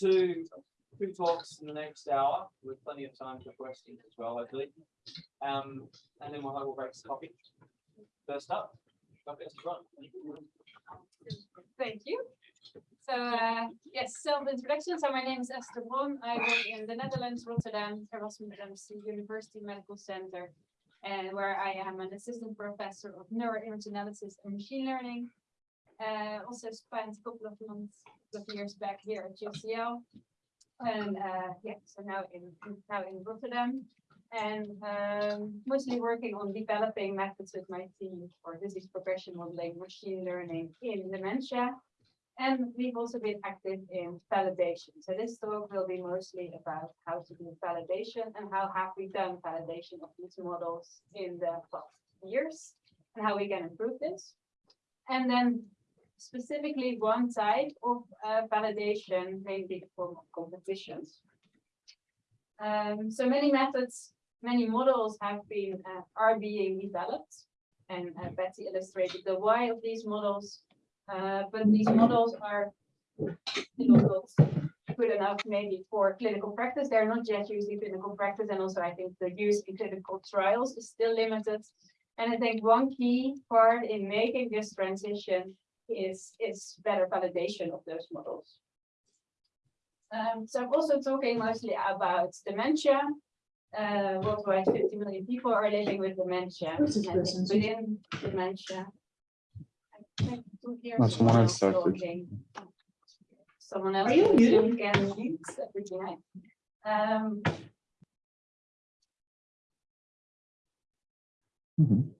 two, two talks in the next hour with plenty of time for questions as well, believe. Um, and then we'll have a break for coffee. First up, Dr. Thank you. So, uh, yes, self-introduction. So my name is Esther Bron. I work in the Netherlands, Rotterdam, Erasmus University Medical Center, and where I am an assistant professor of neuroimage analysis and machine learning. Uh, also spent a couple of months, couple of years back here at UCL. And, uh, yeah, so now in, now in Rotterdam. And, um, mostly working on developing methods with my team for disease progression modeling, machine learning in dementia. And we've also been active in validation. So this talk will be mostly about how to do validation and how have we done validation of these models in the past years and how we can improve this. And then specifically one type of uh, validation form of competitions. Um, so many methods, many models have been, uh, are being developed. And uh, Betsy illustrated the why of these models uh, but these models are not good enough maybe for clinical practice. They're not yet used in clinical practice. And also I think the use in clinical trials is still limited. And I think one key part in making this transition is, is better validation of those models. Um, so I'm also talking mostly about dementia. Uh, worldwide 50 million people are living with dementia. And? Within dementia. I think to hear No, someone else started. talking. Someone else. Are you on muted? Can mute everything. Um, Mhm.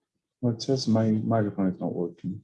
Well, it says my microphone is not working.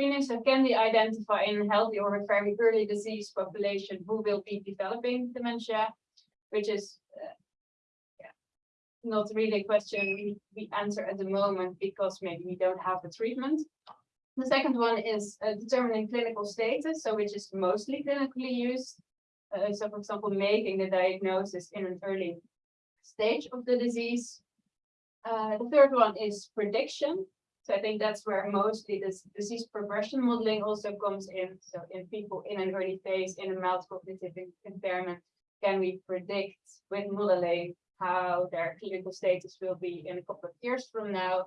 Screenings can be identified in healthy or very early disease population who will be developing dementia, which is uh, yeah, not really a question we, we answer at the moment because maybe we don't have a treatment. The second one is uh, determining clinical status, so which is mostly clinically used. Uh, so for example, making the diagnosis in an early stage of the disease. Uh, the third one is prediction. So I think that's where mostly this disease progression modeling also comes in. So in people in an early phase, in a mild cognitive impairment, can we predict with modeling how their clinical status will be in a couple of years from now?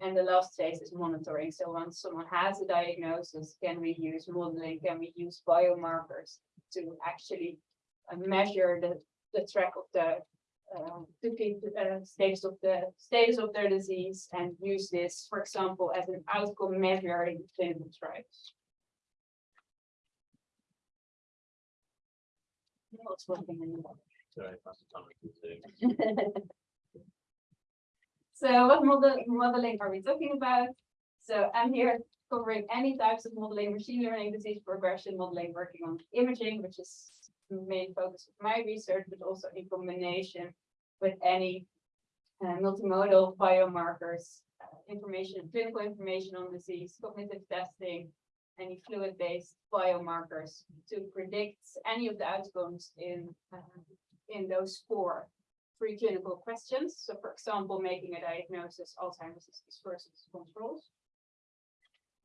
And the last phase is monitoring. So once someone has a diagnosis, can we use modeling? Can we use biomarkers to actually uh, measure the, the track of the um, to keep the uh, status of the status of their disease and use this, for example, as an outcome measure in clinical trials. What's working in the model? Sorry, that's the time to do. So what model modeling are we talking about? So I'm here covering any types of modeling, machine learning, disease progression modeling, working on imaging, which is the main focus of my research, but also in combination with any uh, multimodal biomarkers, uh, information, clinical information on disease, cognitive testing, any fluid-based biomarkers to predict any of the outcomes in uh, in those four preclinical questions. So for example, making a diagnosis, Alzheimer's disease versus controls.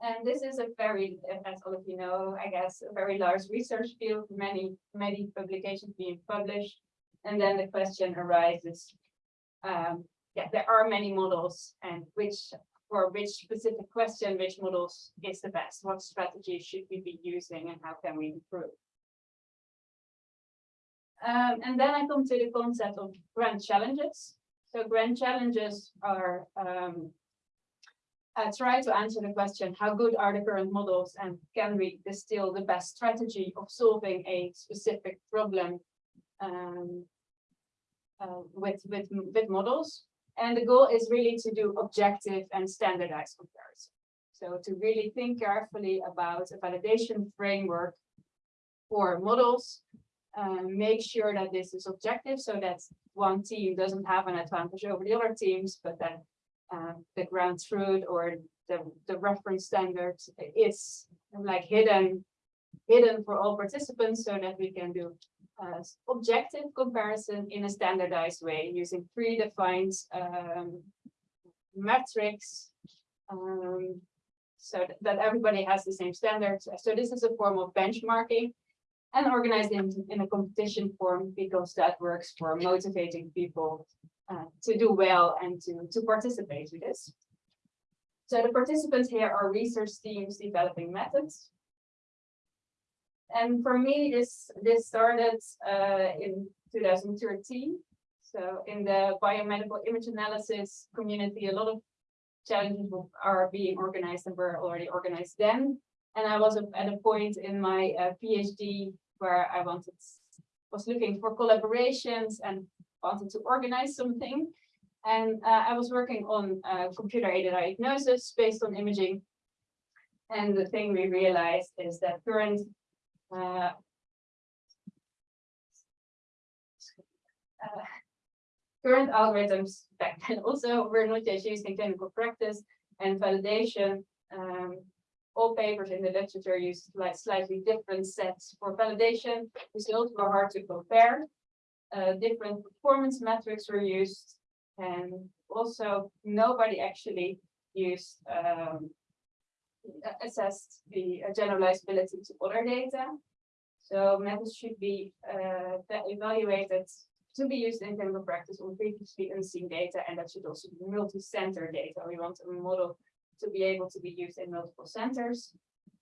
And this is a very, as all of you know, I guess, a very large research field, many, many publications being published. And then the question arises, um, yeah, there are many models and which, for which specific question, which models is the best? What strategy should we be using and how can we improve? Um, and then I come to the concept of grand challenges. So grand challenges are um, uh, try to answer the question, how good are the current models and can we distill the best strategy of solving a specific problem um, uh, with, with, with models? And the goal is really to do objective and standardized comparison. So to really think carefully about a validation framework for models, um, make sure that this is objective so that one team doesn't have an advantage over the other teams, but that um, the ground truth or the, the reference standard is like hidden, hidden for all participants so that we can do uh, objective comparison in a standardized way using predefined um, metrics um, so that everybody has the same standards. So this is a form of benchmarking and organized in, in a competition form because that works for motivating people uh, to do well and to, to participate with this. So the participants here are research teams developing methods. And for me, this, this started uh, in 2013. So in the biomedical image analysis community, a lot of challenges are being organized and were already organized then. And I was at a point in my uh, PhD where I wanted, was looking for collaborations and wanted to organize something. And uh, I was working on uh, computer aided diagnosis based on imaging. And the thing we realized is that current uh, uh, current algorithms back then also were not yet used in clinical practice and validation. Um, all papers in the literature use like slightly different sets for validation. Results were hard to compare. Uh, different performance metrics were used and also nobody actually used um, assessed the generalizability to other data. So methods should be uh, evaluated to be used in clinical practice on previously unseen data, and that should also be multi-center data. We want a model to be able to be used in multiple centers.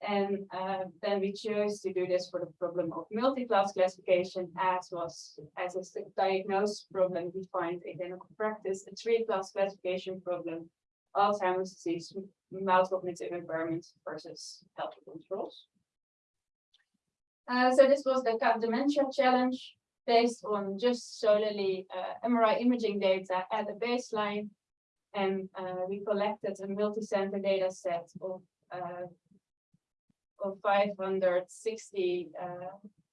And uh, then we chose to do this for the problem of multi-class classification, as was as a diagnosed problem defined in clinical practice, a three-class classification problem, Alzheimer's disease, mouse cognitive impairment versus healthy controls. Uh, so this was the CADDementia challenge based on just solely uh, MRI imaging data at the baseline. And uh, we collected a multi-center data set of uh, of 560 uh,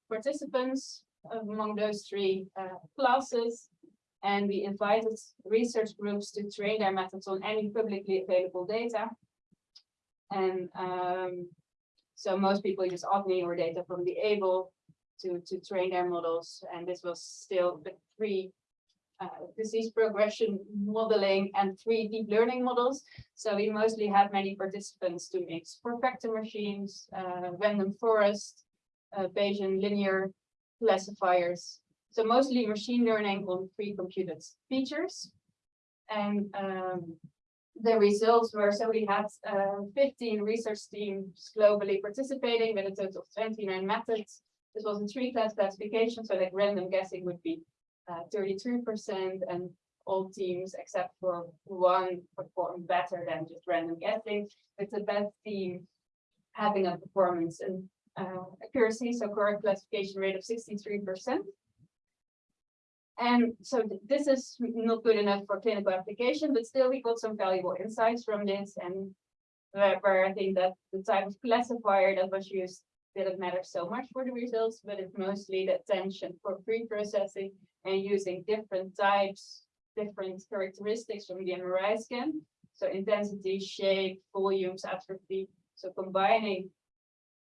participants among those three uh, classes. And we invited research groups to train their methods on any publicly available data. And um, so most people use ADNI or data from the AIBL to, to train their models. And this was still the three uh, disease progression modeling and three deep learning models. So we mostly had many participants to mix for-factor machines, uh, random forest, uh, Bayesian linear classifiers. So mostly machine learning on pre-computed features. And um, the results were, so we had uh, 15 research teams globally participating with a total of 29 methods. This was a three-class classification, so like random guessing would be 33% uh, and all teams except for one performed better than just random guessing, with the best team having a performance and uh, accuracy, so correct classification rate of 63%. And so th this is not good enough for clinical application, but still we got some valuable insights from this and where, where I think that the type of classifier that was used didn't matter so much for the results, but it's mostly the attention for pre-processing and using different types, different characteristics from the MRI scan. So intensity, shape, volumes, atrophy. So combining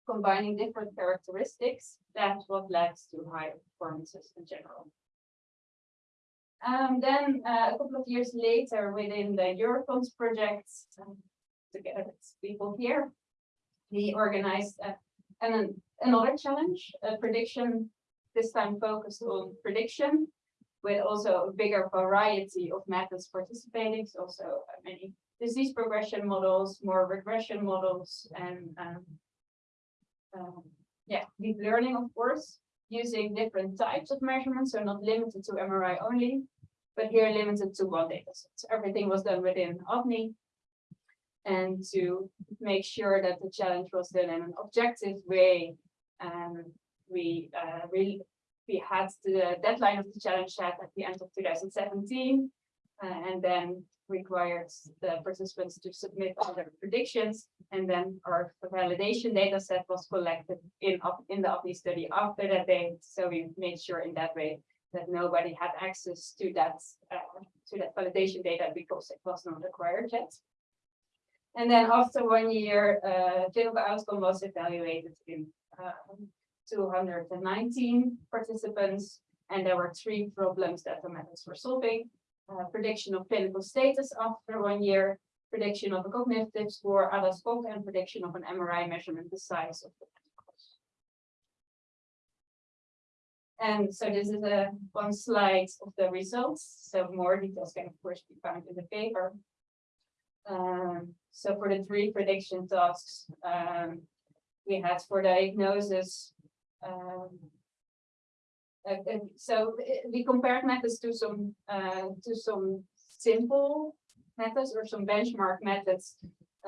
combining different characteristics, that's what leads to higher performances in general. Um, then uh, a couple of years later, within the EuroPOND project, um, together with people here, we organized uh, an, another challenge, a prediction this time focused on prediction, with also a bigger variety of methods participating, so also uh, many disease progression models, more regression models, and um, um, yeah, deep learning, of course, using different types of measurements, so not limited to MRI only, but here limited to one data. So everything was done within ADNI. and to make sure that the challenge was done in an objective way. Um, we, uh, really, we had the deadline of the challenge set at the end of two thousand seventeen. uh, and then required the participants to submit all their predictions. And then our validation data set was collected in, in the study after that date. So we made sure in that way that nobody had access to that, uh, to that validation data because it was not acquired yet. And then after one year, uh, clinical outcome was evaluated in, um, two hundred and nineteen participants. And there were three problems that the methods were solving. Uh, prediction of clinical status after one year, prediction of a cognitive score, ADAS-Cog, and prediction of an MRI measurement, the size of the. ventricles. And so this is a one slide of the results, so more details can of course be found in the paper. Um, so for the three prediction tasks, um, we had for diagnosis. Um. so uh, we compared methods to some, uh, to some simple methods or some benchmark methods.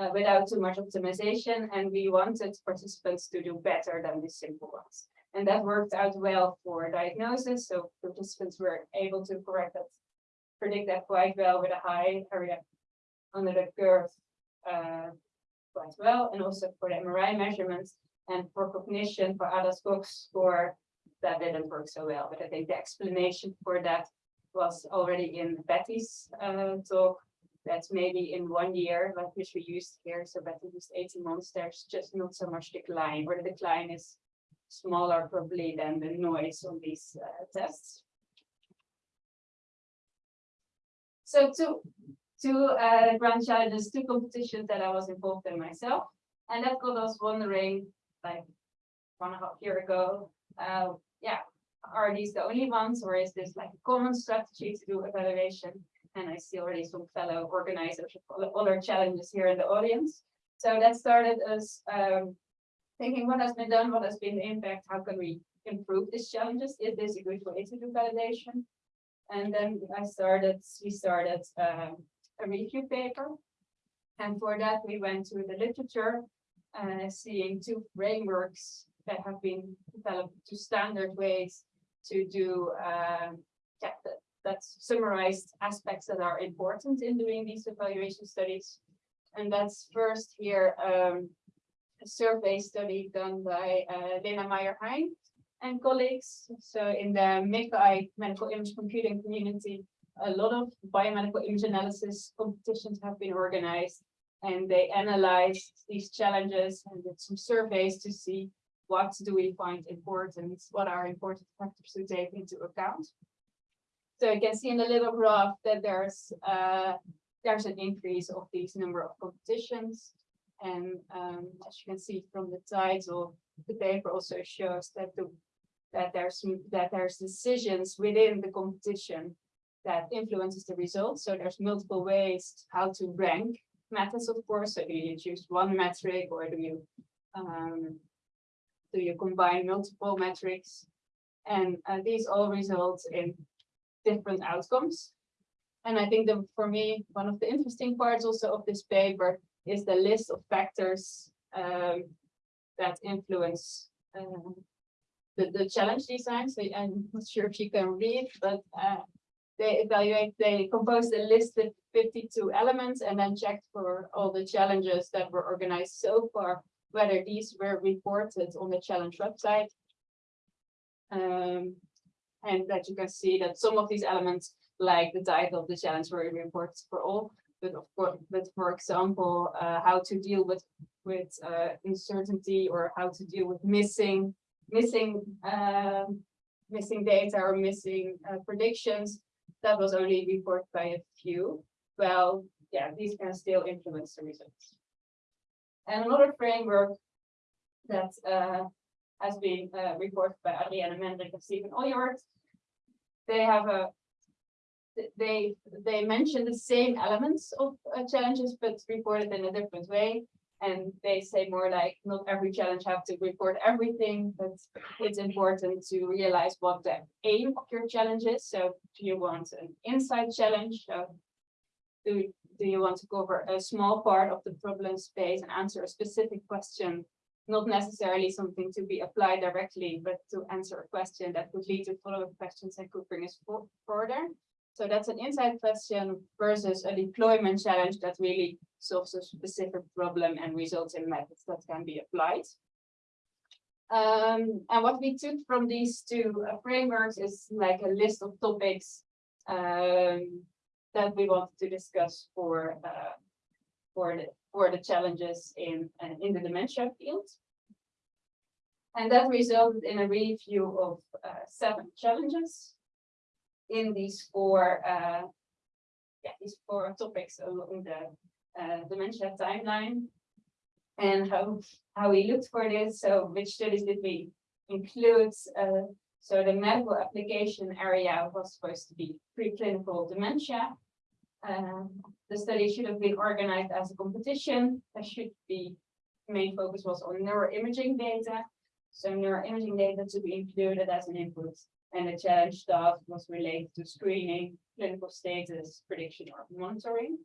Uh, without too much optimization, and we wanted participants to do better than the simple ones. And that worked out well for diagnosis, so participants were able to correct that. Predict that quite well with a high area under the curve. Uh, quite well, and also for the MRI measurements and for cognition for ADAS-Cog score. That didn't work so well, but I think the explanation for that was already in Betty's uh talk. That's maybe in one year, like which we used here, so Betty used eighteen months, there's just not so much decline, where the decline is smaller probably than the noise on these uh, tests. So two, two uh, grand challenges, two competitions that I was involved in myself, and that got us wondering, like one and a half year ago, uh, yeah, are these the only ones, or is this like a common strategy to do evaluation? And I see already some fellow organizers of other challenges here in the audience. So that started us um, thinking what has been done, what has been the impact, how can we improve these challenges? Is this a good way to do validation? And then I started, we started um, a review paper. And for that, we went to the literature, uh, seeing two frameworks that have been developed to standard ways to do um, yeah, that, that summarized aspects that are important in doing these evaluation studies. And that's first here, um, a survey study done by uh, Lena Maier-Hein and colleagues. So in the MICCAI medical image computing community, a lot of biomedical image analysis competitions have been organized. And they analyzed these challenges and did some surveys to see what do we find important, what are important factors to take into account. So you can see in the little graph that there's uh, there's an increase of these number of competitions. And um, as you can see from the title, the paper also shows that the that there's that there's decisions within the competition that influences the results. So there's multiple ways how to rank methods, of course. So do you choose one metric or do you um, do you combine multiple metrics? And uh, these all result in different outcomes. And I think that for me, one of the interesting parts also of this paper is the list of factors um, that influence um, the, the challenge design. So I'm not sure if you can read, but uh, they evaluate, they composed a list of 52 elements and then checked for all the challenges that were organized so far, whether these were reported on the challenge website. Um, and that you can see that some of these elements, like the title of the challenge, were reported for all. But of course, but for example, uh, how to deal with with uh, uncertainty or how to deal with missing missing um, missing data or missing uh, predictions. That was only reported by a few. Well, yeah, these can still influence the results. And another framework that uh, has been uh, reported by Adriana Mendrik and Stephen Aylward. They have a they they mention the same elements of uh, challenges, but reported in a different way. And they say more like not every challenge have to report everything, but it's important to realize what the aim of your challenge is. So do you want an insight challenge? So do do you want to cover a small part of the problem space and answer a specific question? Not necessarily something to be applied directly, but to answer a question that would lead to follow-up questions and could bring us further. So that's an insight question versus a deployment challenge that really solves a specific problem and results in methods that can be applied. Um, and what we took from these two uh, frameworks is like a list of topics um, that we wanted to discuss for uh, for the for the challenges in uh, in the dementia field. And that resulted in a review of uh, seven challenges in these four uh, yeah, these four topics along the uh, dementia timeline. And how how we looked for this, so which studies did we include? Uh, so the medical application area was supposed to be preclinical dementia. Um, the study should have been organized as a competition. There should be, main focus was on neuroimaging data. So neuroimaging data to be included as an input. And the challenge task was related to screening, clinical status, prediction or monitoring.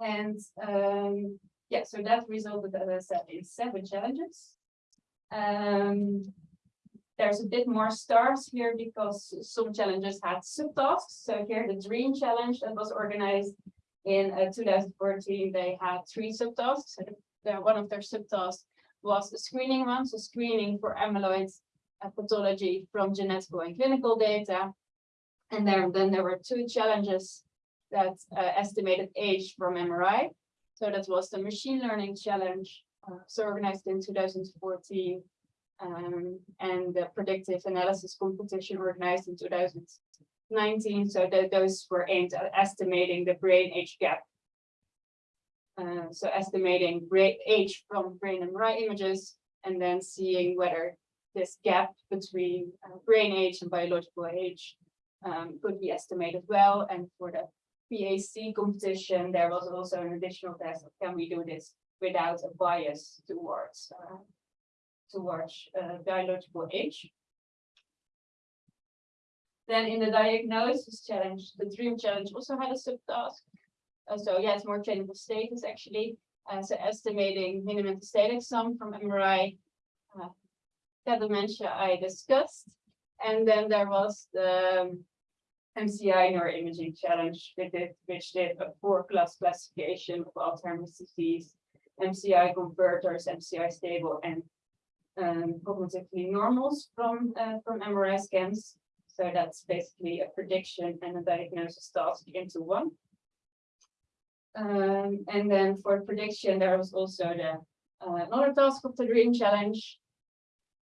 And um, yeah, so that resulted, as I said, in seven challenges. Um, there's a bit more stars here because some challenges had subtasks. So here the dream challenge that was organized in uh, 2014, they had three subtasks. So one of their subtasks was the screening one, so screening for amyloid uh, pathology from genetic and clinical data. And then there were two challenges that uh, estimated age from MRI. So that was the machine learning challenge, uh, so organized in 2014. Um, and the predictive analysis competition organized in 2019. So those were aimed at estimating the brain age gap. Uh, so estimating age from brain MRI images and then seeing whether this gap between uh, brain age and biological age um, could be estimated well. And for the PAC competition, there was also an additional test of can we do this without a bias towards uh, towards uh, biological age. Then in the diagnosis challenge, the dream challenge also had a subtask. Uh, so yeah, it's more clinical status actually. Uh, so estimating minimum metastatic sum from MRI. CADDementia I discussed. And then there was the MCI neuroimaging challenge, which did, which did a four class classification of Alzheimer's disease, MCI converters, MCI stable, and um, cognitively normals from uh, from MRI scans. So that's basically a prediction and a diagnosis task into one. Um, and then for prediction, there was also the uh, another task of the dream challenge,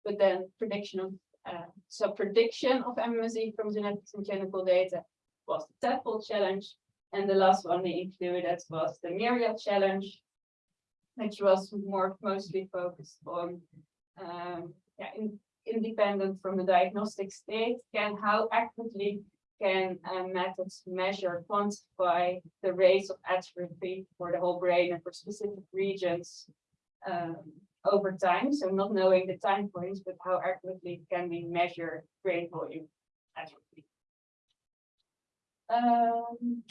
but then prediction of uh, so prediction of MMSE from genetics and clinical data was the tadpole challenge. And the last one we included was the MIRIAD challenge, which was more mostly focused on um, yeah, in, independent from the diagnostic state, can how accurately can uh, methods measure, quantify the rates of atrophy for the whole brain and for specific regions um, over time. So not knowing the time points, but how accurately can we measure brain volume atrophy. Um,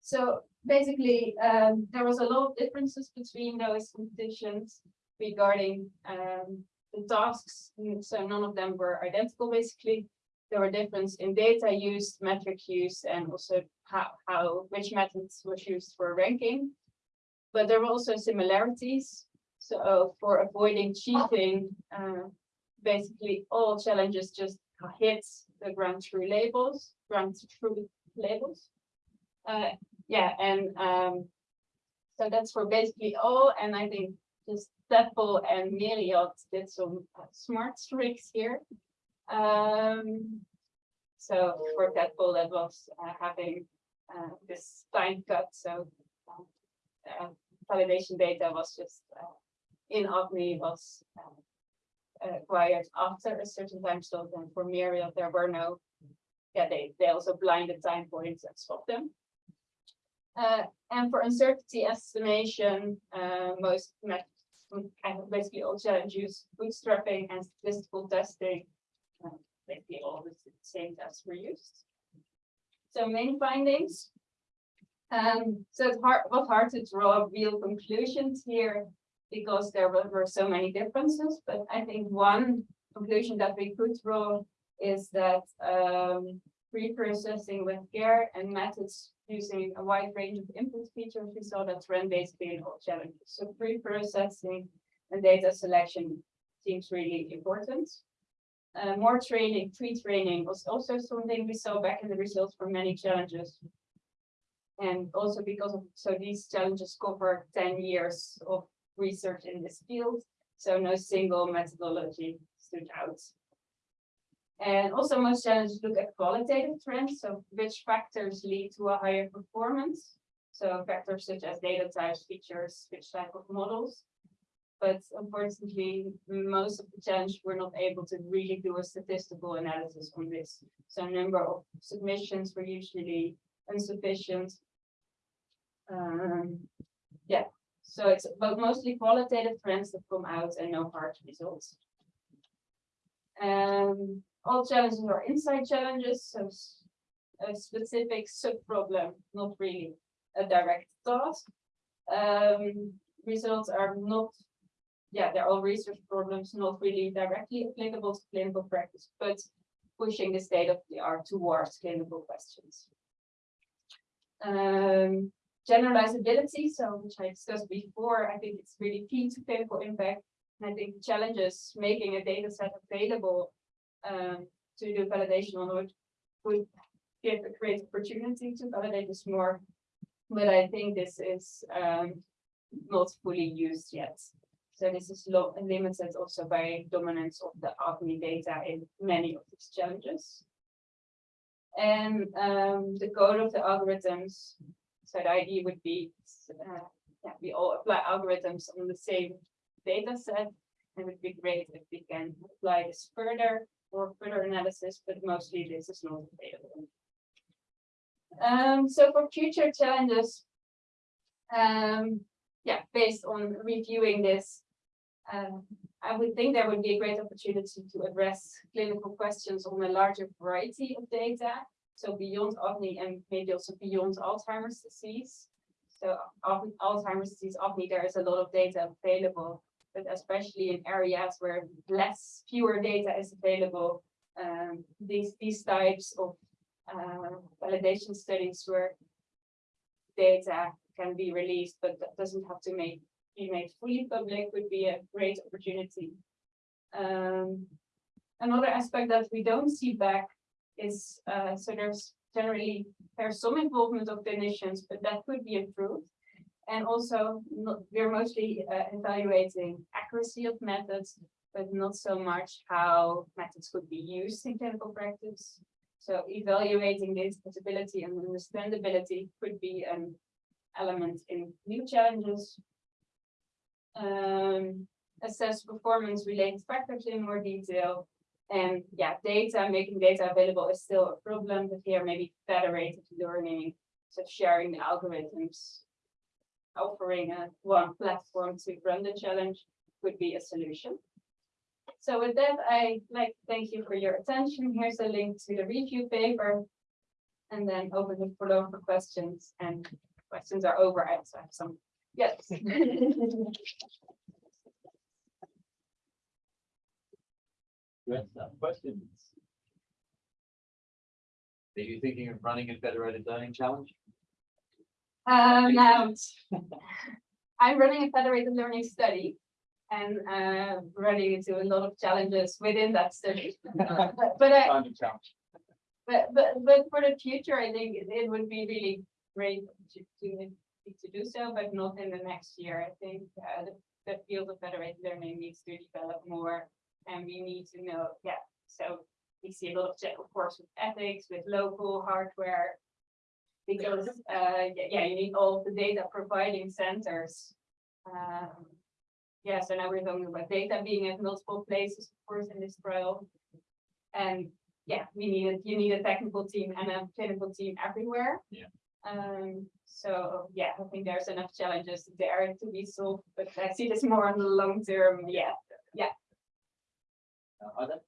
so basically, um, there was a lot of differences between those competitions regarding um, the tasks. So none of them were identical, basically. There were differences in data used, metric use, and also how, how which methods was used for ranking. But there were also similarities. So for avoiding cheating, uh, basically all challenges just hit the ground true labels, ground true labels. Uh, yeah, and um, so that's for basically all. And I think just Tadpole and MIRIAD did some uh, smart tricks here. Um, so for Tadpole, that was uh, having uh, this time cut. So uh, validation data was just uh, in ADNI was uh, acquired after a certain time slot. And for MIRIAD, there were no, yeah, they, they also blinded time points and stopped them. Uh, and for uncertainty estimation, uh, most basically all challenge use bootstrapping and statistical testing. uh, Basically all the same tests were used. So main findings. Um, so it's hard, was hard to draw real conclusions here because there were, were so many differences, but I think one conclusion that we could draw is that, um, pre-processing with care and methods using a wide range of input features, we saw that trend basically in all challenges. So pre-processing and data selection seems really important. Uh, more training, pre-training was also something we saw back in the results for many challenges. And also because of, so these challenges cover ten years of research in this field, so no single methodology stood out. And also most challenges look at qualitative trends, so which factors lead to a higher performance. So factors such as data types, features, which type of models. But unfortunately, most of the challenge were not able to really do a statistical analysis on this. So number of submissions were usually insufficient. Um, yeah, so it's but mostly qualitative trends that come out and no hard results. Um, all challenges are insight challenges, so a specific sub-problem, not really a direct task. Um, results are not, yeah, they're all research problems, not really directly applicable to clinical practice, but pushing the state of the art towards clinical questions. Um, generalizability, so which I discussed before, I think it's really key to clinical impact. And I think challenges making a data set available um, to do validation on it would give a great opportunity to validate this more. But I think this is um, not fully used yet. So this is limited also by dominance of the ARPANE data in many of these challenges. And um, the code of the algorithms, so the idea would be, uh, yeah, we all apply algorithms on the same data set. It would be great if we can apply this further for further analysis, but mostly this is not available. Um, so for future challenges, um, yeah, based on reviewing this, um, I would think there would be a great opportunity to address clinical questions on a larger variety of data. So beyond ADNI and maybe also beyond Alzheimer's disease. So Alzheimer's disease, ADNI, there is a lot of data available, but especially in areas where less, fewer data is available. Um, these, these types of uh, validation studies where data can be released, but that doesn't have to make, be made fully public would be a great opportunity. Um, another aspect that we don't see back is, uh, so there's generally, there's some involvement of clinicians, but that could be improved. And also, not, we're mostly uh, evaluating accuracy of methods, but not so much how methods could be used in clinical practice. So evaluating the accessibility and understandability could be an element in new challenges. Um, assess performance related factors in more detail. And yeah, data, making data available is still a problem, but here maybe federated learning, so sharing the algorithms. Offering a one platform to run the challenge would be a solution. So with that, I like to thank you for your attention. Here's a link to the review paper. And then open the floor for questions and questions are over. I have some, yes. Good stuff. Questions? Are you thinking of running a federated learning challenge? Um, now, I'm running a federated learning study. And uh, running into a lot of challenges within that study. But but I. But, but, but for the future, I think it- it would be really great to, to, to do so, but not in the next year. I think, uh, the, the field of federated learning needs to develop more. And we need to know, yeah, so we see a lot of, check, of course, with ethics, with local hardware. Because, uh, yeah, you need all the data providing centers. Um, yeah, so now we're talking about data being at multiple places, of course, in this trial. And yeah, we need, a- you need a technical team and a clinical team everywhere. Yeah. Um, so, yeah, I think there's enough challenges there to be solved, but I see this more on the long term, Yeah, yeah. Uh, Other?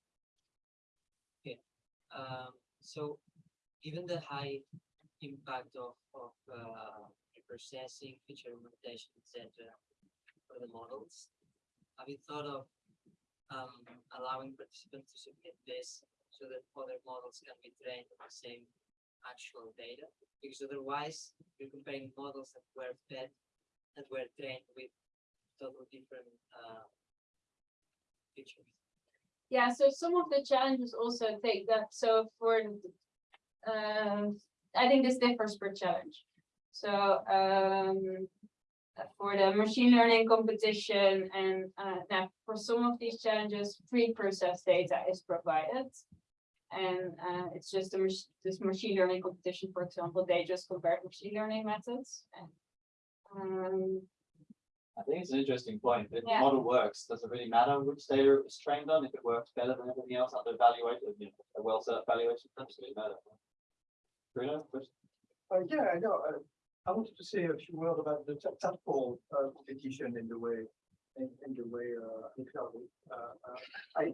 Um, so given the high impact of, of, uh, processing, feature implementation, etc. for the models, have you thought of, um, allowing participants to submit this so that other models can be trained on the same actual data? Because otherwise, you're comparing models that were fed, that were trained with totally different, uh, features. Yeah, so some of the challenges also take that, so for, um, I think this differs per challenge. So, um, for the machine learning competition and, uh, now for some of these challenges, pre-processed data is provided. And, uh, it's just a this machine learning competition, for example, they just compared machine learning methods and, um, I think it's an interesting point. If the model works, does it really matter which data it was trained on? If it works better than everything else under evaluated, you know, a well set evaluation, doesn't really matter. Bruno, question? Uh, yeah, I know, uh, I wanted to say a few words about the ta- Tadpole, uh, competition in the way, in, in the way, uh, it uh, uh, I,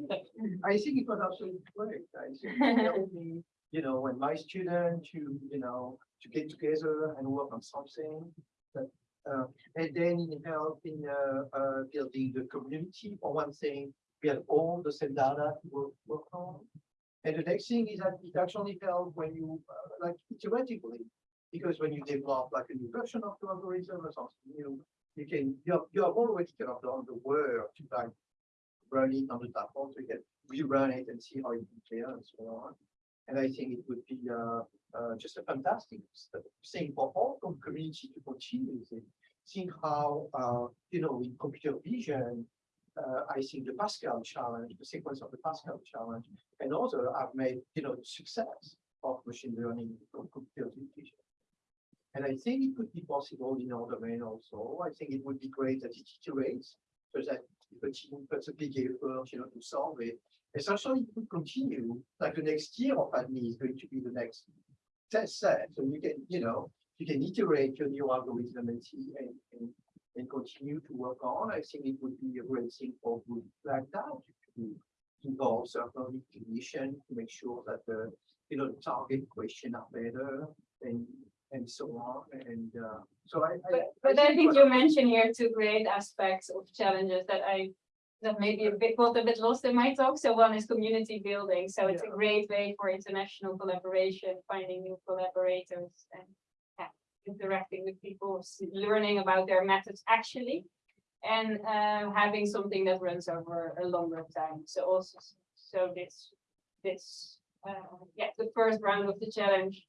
I think it was absolutely great, I think, it helped me, you know, when my student to, you know, to get together and work on something. That, and then it helped in, uh, uh, building the community, one thing, we have all the same data to work, work on. And the next thing is that it actually helps when you, uh, like theoretically, because when you develop like a new version of the algorithm or something new, you can, you have, you have already kind of done the work to like run it on the platform, so you can rerun it and see how it compares and so on. And I think it would be, uh, uh, just a fantastic thing for all com- community to continue with. Seeing how, uh, you know, in computer vision, I think the Pascal challenge, the sequence of the Pascal challenge, and also I've made, you know, the success of machine learning from computer vision. And I think it could be possible in our domain also. I think it would be great that it iterates, so that a team puts a big effort, you know, to solve it. Essentially, it could continue, like the next year of ADNI is going to be the next test set, so you can, you know, you can iterate your new algorithm and see and, and, and continue to work on. I think it would be a great thing for groups like that to involve certainly clinician to make sure that the, you know, the target question are better and, and so on. And, uh, so I. But, but I think what- you mentioned here two great aspects of challenges that I, that maybe a bit, got a bit lost in my talk. So one is community building. So it's a great way for international collaboration, finding new collaborators and yeah, interacting with people, learning about their methods actually. And uh, having something that runs over a longer time. So also, so this, this, uh, yeah, the first round of the challenge.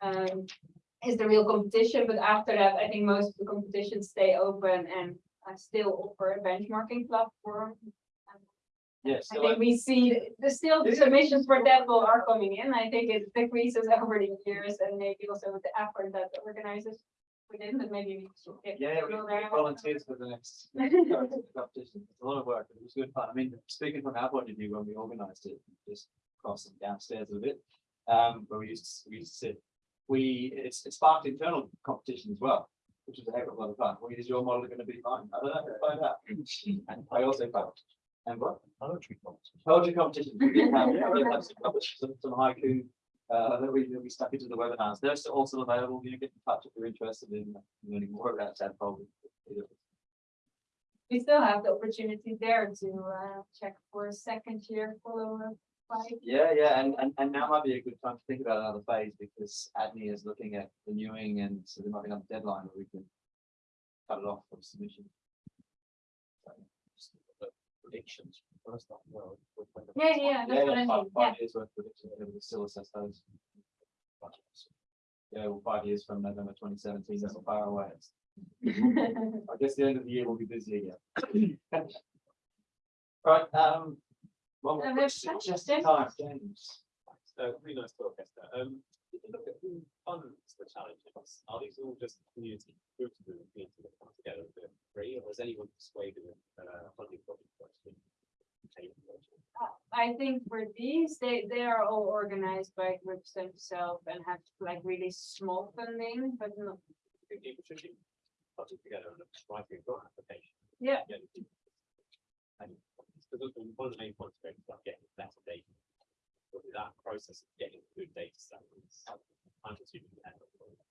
Um, is the real competition, but after that, I think most of the competitions stay open and uh, still offer a benchmarking platform. Yes. I think we see th- the still the submissions for that will are coming in. I think it decreases over the years and maybe also with the effort that the organizers put in, but maybe we should. Yeah, we we volunteers for the next competition. It's a lot of work, but it was good fun. I mean, speaking from our point of view, when we organized it, just crossing downstairs a bit. Um, where we used, to- we used to sit, we, it's, it sparked internal competition as well, which was a heck of a lot of fun. Well, is your model gonna be fine? I don't know, we'll find out. And I also found, and what? Poetry competition. Poetry competition. We did have, we did have some, some some haiku, uh, that we, that we stuck into the webinars. They're still also available. You get in touch if you're interested in learning more about that problem. We still have the opportunity there to uh check for a second year follow-up. Fight. Yeah, yeah, and, and, and now might be a good time to think about another phase because ADNI is looking at renewing and so there might be another deadline where we can cut it off from submission. Predictions. First off, well, with when the- Yeah, yeah, Yeah, that's what I yeah, mean, five, yeah. five years worth of prediction, and we still assess those. Yeah, well, five years from November twenty seventeen, that's not far away. I guess the end of the year will be busy again. Right, um. One more have question, just in time, James. Uh, really nice talk, Esther. Um, if you look at who funds the challenges, are these all just community groups who have been to come together and do it free, or is anyone persuaded with, uh, funding project question? I think for these, they, they are all organized by groups themselves and have like really small funding, but not, Think people should be putting together and writing a grant application. Yeah. And because one of the main points is about getting better data. But that process of getting good data sets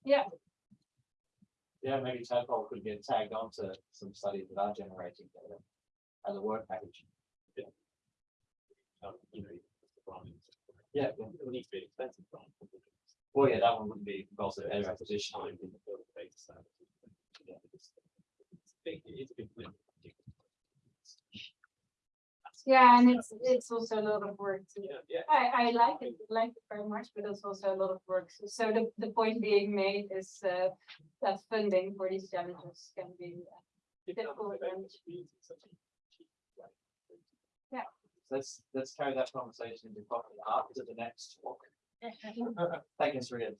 Yeah, Yeah, maybe Tadpole could get tagged onto some studies that are generating data as a work package. Um, you know, the branding. Yeah. It would need to be an expensive brand. Well, yeah, that one wouldn't be also better Time acquisition. in the build data set. Yeah, it's- it's big, it is a big. lift. Yeah, and it's it's also a lot of work too. Yeah, yeah. I, I like it, like it very much, but it's also a lot of work. So, so the, the point being made is uh, that funding for these challenges can be uh, difficult. Yeah. Let's let's carry that conversation into after the next talk. Thank you, Sriya.